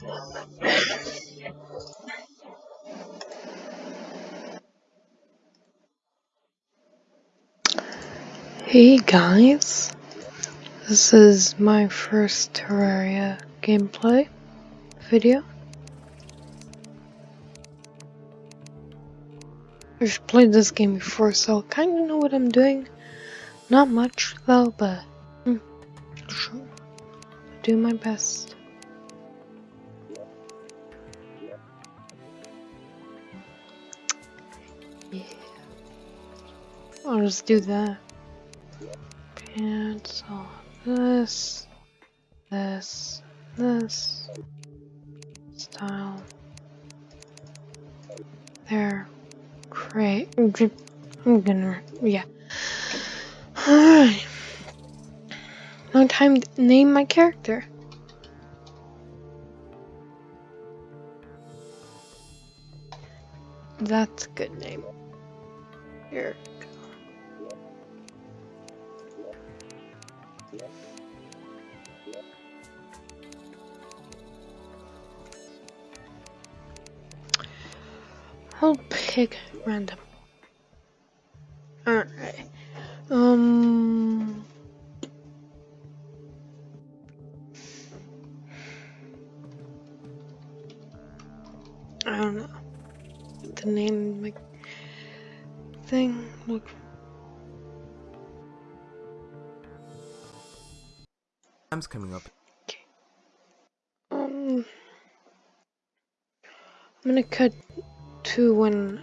Hey guys, this is my first Terraria gameplay video. I've played this game before, so I kinda know what I'm doing. Not much though, but hmm, sure. do my best. Yeah, I'll just do that cancel this, this, this, style, there, create, I'm gonna, yeah. Alright. No time to name my character. That's a good name. Here. I'll pick random. Alright. Um. I don't know. The name, like, thing, look. Time's coming up. Okay. Um. I'm gonna cut to when